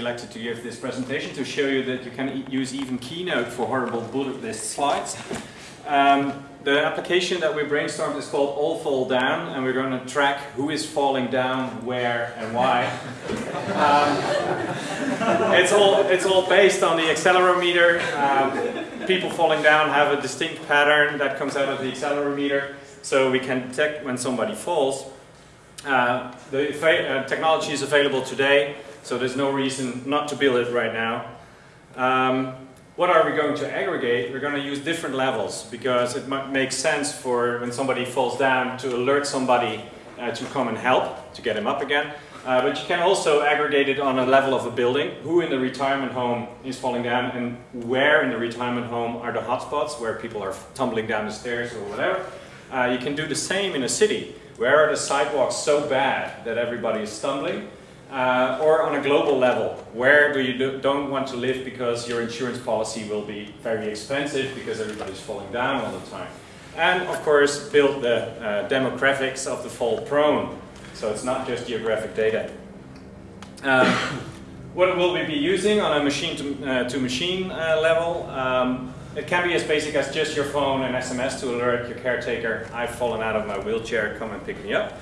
selected to give this presentation to show you that you can e use even Keynote for horrible bullet list slides. Um, the application that we brainstormed is called All Fall Down, and we're going to track who is falling down, where, and why. um, it's all it's all based on the accelerometer. Um, people falling down have a distinct pattern that comes out of the accelerometer, so we can detect when somebody falls. Uh, the uh, technology is available today, so there's no reason not to build it right now. Um, what are we going to aggregate? We're going to use different levels because it makes sense for when somebody falls down to alert somebody uh, to come and help, to get him up again. Uh, but you can also aggregate it on a level of a building. Who in the retirement home is falling down and where in the retirement home are the hotspots where people are tumbling down the stairs or whatever. Uh, you can do the same in a city. Where are the sidewalks so bad that everybody is stumbling? Uh, or on a global level, where do you do, don't want to live because your insurance policy will be very expensive because everybody's falling down all the time. And of course, build the uh, demographics of the fall prone. So it's not just geographic data. Um, what will we be using on a machine-to-machine uh, to machine, uh, level? Um, it can be as basic as just your phone and SMS to alert your caretaker, I've fallen out of my wheelchair, come and pick me up.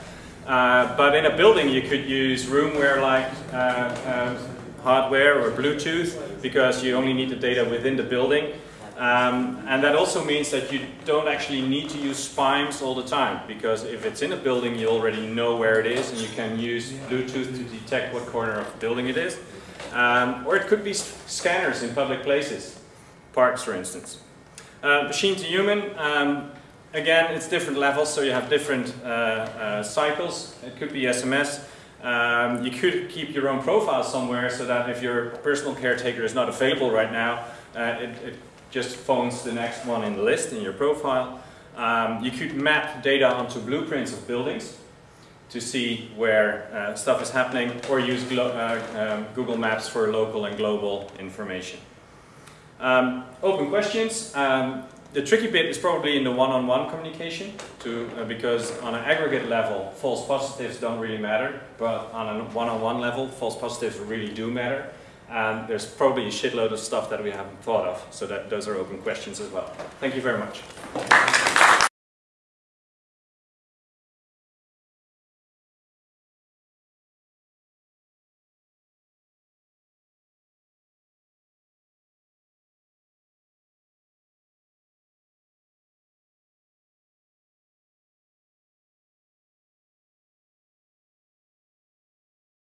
Uh, but in a building you could use roomware-like uh, uh, hardware or Bluetooth because you only need the data within the building. Um, and that also means that you don't actually need to use SPIMEs all the time because if it's in a building you already know where it is and you can use Bluetooth to detect what corner of the building it is. Um, or it could be scanners in public places, parks for instance. Uh, machine to human, um, Again, it's different levels, so you have different uh, uh, cycles. It could be SMS. Um, you could keep your own profile somewhere so that if your personal caretaker is not available right now, uh, it, it, just phones the next one in the list in your profile. Um, you could map data onto blueprints of buildings to see where uh, stuff is happening or use uh, um, Google Maps for local and global information. Um, open questions. The tricky bit is probably in the one-on-one -on -one communication, to, uh, because on an aggregate level, false positives don't really matter, but on a one-on-one -on -one level, false positives really do matter. And there's probably a shitload of stuff that we haven't thought of, so that those are open questions as well. Thank you very much.